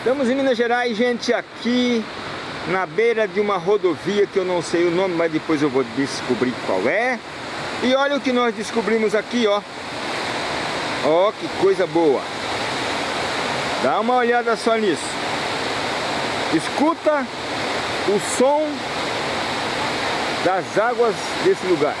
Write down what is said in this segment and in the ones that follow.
Estamos em Minas Gerais, gente, aqui na beira de uma rodovia que eu não sei o nome, mas depois eu vou descobrir qual é. E olha o que nós descobrimos aqui, ó. Ó, que coisa boa. Dá uma olhada só nisso. Escuta o som das águas desse lugar.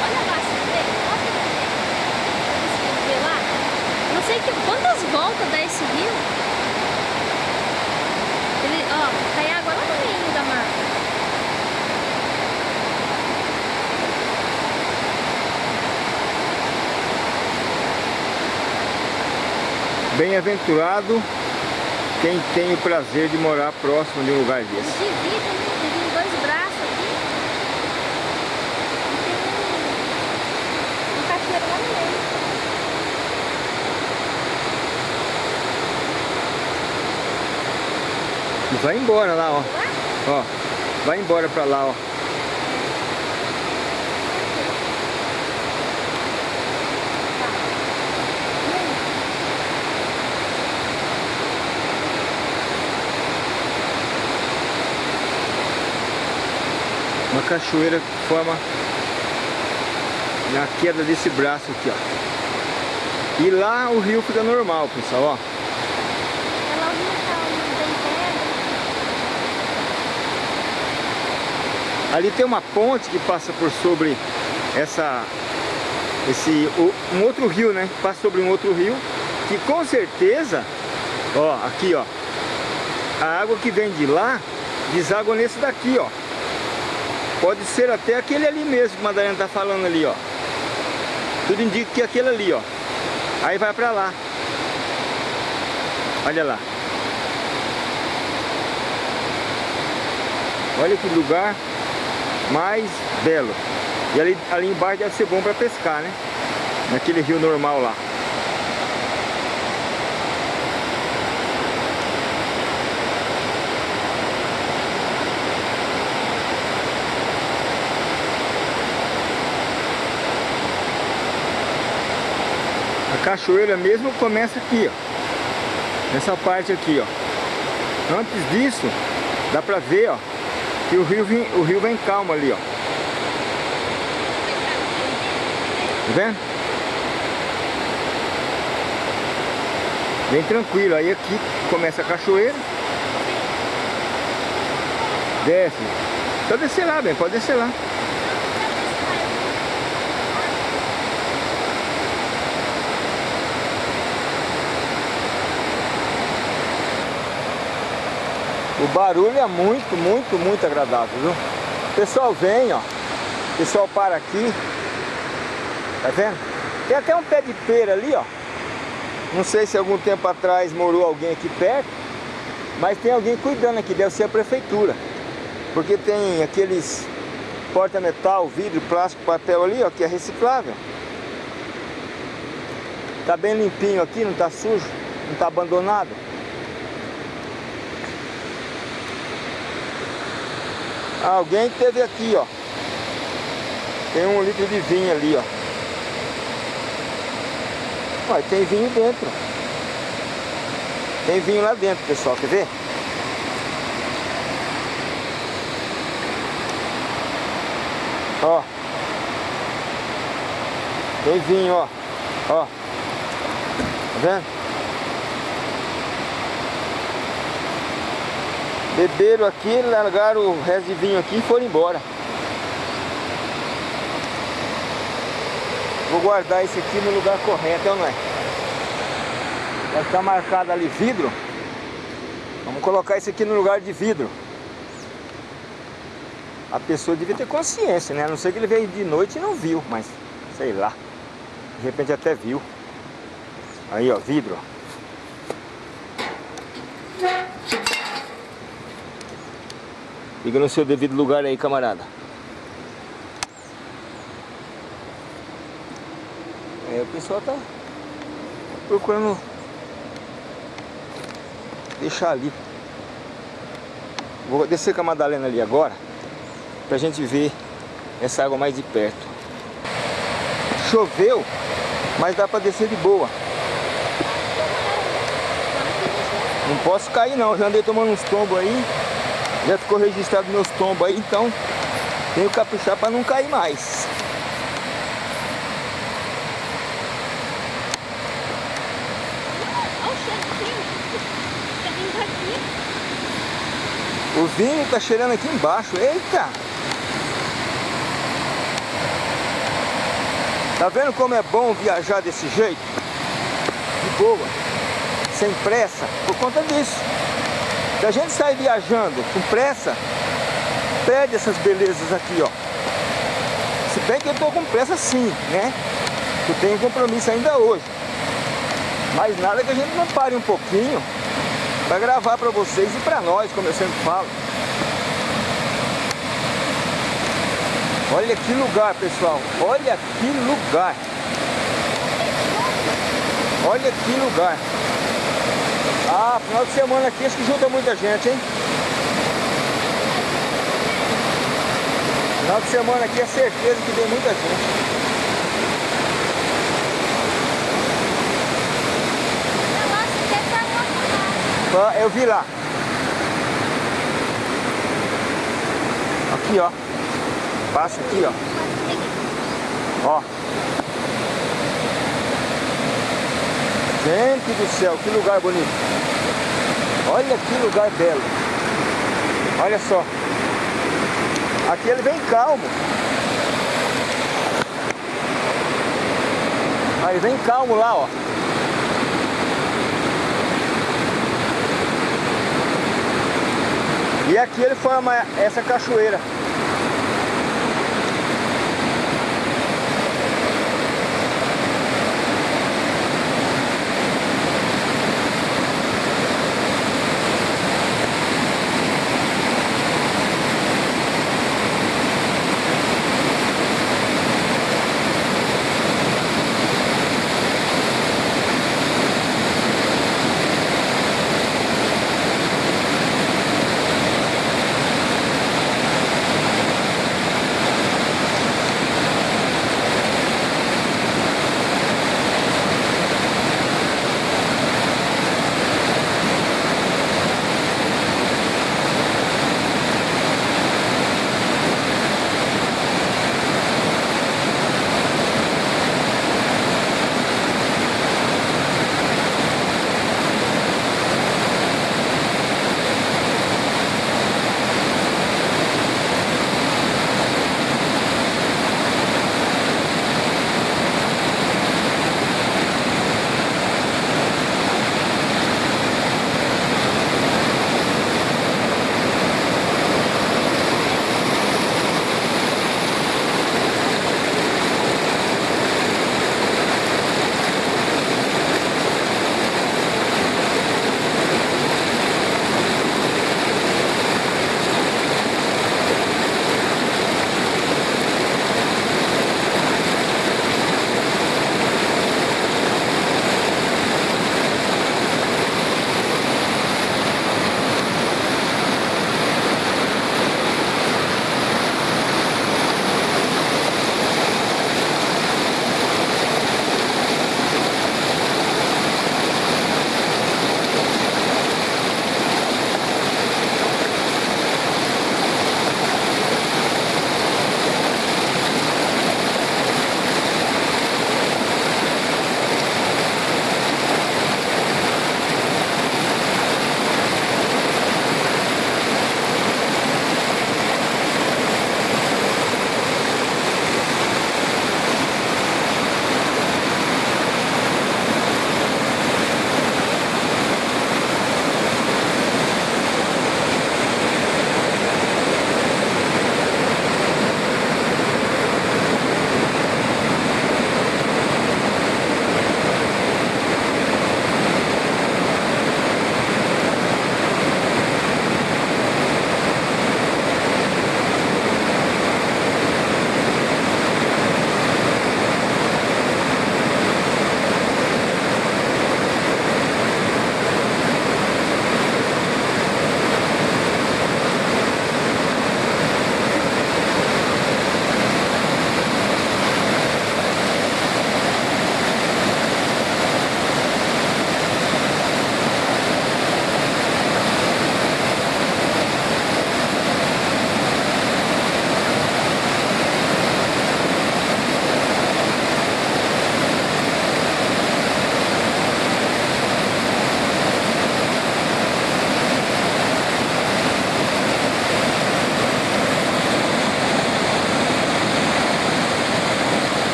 Olha lá, você vê? Mostra pra gente. Você vê lá? Não sei que, quantas voltas dá esse rio. Ele, ó, cai água lá no meio da mata. Bem-aventurado quem tem o prazer de morar próximo de um lugar desse. divide, né? Divide em dois braços aqui. E tem um, um cachoeiro lá no meio. E vai embora lá, ó. Lá? Ó, vai embora pra lá, ó. Uma cachoeira que forma na queda desse braço aqui, ó. E lá o rio fica normal, pessoal, ó. Ali tem uma ponte que passa por sobre essa esse um outro rio, né? Passa sobre um outro rio que com certeza, ó, aqui, ó. A água que vem de lá deságua nesse daqui, ó. Pode ser até aquele ali mesmo que a Madalena tá falando ali, ó. Tudo indica que é aquele ali, ó. Aí vai pra lá. Olha lá. Olha que lugar mais belo. E ali, ali embaixo deve ser bom para pescar, né? Naquele rio normal lá. A cachoeira mesmo começa aqui, ó. Nessa parte aqui, ó. Antes disso, dá pra ver, ó, que o rio vem, o rio vem calmo ali, ó. Tá vendo? Bem tranquilo. Aí aqui começa a cachoeira. Desce. Pode descer lá, bem, pode descer lá. O barulho é muito, muito, muito agradável, viu? O pessoal vem, ó. O pessoal para aqui. Tá vendo? Tem até um pé de pera ali, ó. Não sei se algum tempo atrás morou alguém aqui perto. Mas tem alguém cuidando aqui, deve ser a prefeitura. Porque tem aqueles porta-metal, vidro, plástico, papel ali, ó, que é reciclável. Tá bem limpinho aqui, não tá sujo, não tá abandonado. Alguém teve aqui, ó. Tem um litro de vinho ali, ó. Olha, tem vinho dentro. Tem vinho lá dentro, pessoal. Quer ver? Ó. Tem vinho, ó. Ó. Tá vendo? Beberam aqui, largaram o resto de vinho aqui e foram embora. Vou guardar esse aqui no lugar correto, não é? Vai ficar marcado ali vidro. Vamos colocar esse aqui no lugar de vidro. A pessoa devia ter consciência, né? A não ser que ele veio de noite e não viu, mas sei lá. De repente até viu. Aí, ó, vidro. Fica no seu devido lugar aí, camarada. É, o pessoal tá procurando deixar ali. Vou descer com a Madalena ali agora, pra gente ver essa água mais de perto. Choveu, mas dá pra descer de boa. Não posso cair não, já andei tomando uns tombos aí. Já ficou registrado meus tombos aí, então tenho que caprichar para não cair mais. O vinho tá cheirando aqui embaixo. Eita! Tá vendo como é bom viajar desse jeito? De boa, sem pressa, por conta disso. Se a gente sai viajando com pressa, perde essas belezas aqui, ó. Se bem que eu tô com pressa sim, né? Eu tenho compromisso ainda hoje. Mas nada que a gente não pare um pouquinho para gravar para vocês e para nós, como eu sempre falo. Olha que lugar, pessoal. Olha que lugar. Olha que lugar. Ah, final de semana aqui acho que junta muita gente, hein? Final de semana aqui é certeza que tem muita gente. Eu vi lá. Aqui, ó. Passa aqui, ó. Ó. Gente do céu, que lugar bonito. Olha que lugar belo. Olha só. Aqui ele vem calmo. Aí vem calmo lá, ó. E aqui ele forma essa cachoeira.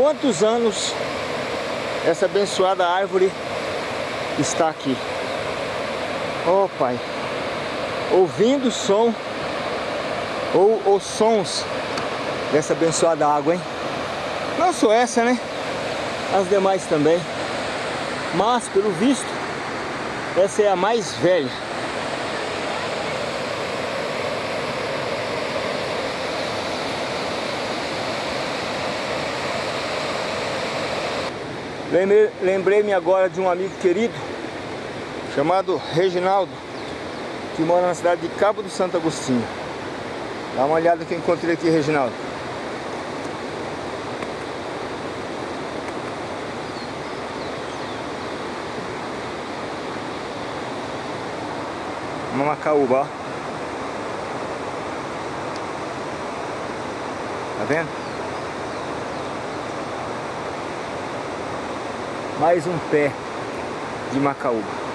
Quantos anos essa abençoada árvore está aqui. Oh Pai, ouvindo o som ou os sons dessa abençoada água, hein? Não só essa, né? As demais também. Mas, pelo visto, essa é a mais velha. Lembrei-me agora de um amigo querido chamado Reginaldo, que mora na cidade de Cabo do Santo Agostinho. Dá uma olhada que eu encontrei aqui, Reginaldo. Uma macaúba, ó. Tá vendo? Mais um pé de macaúba.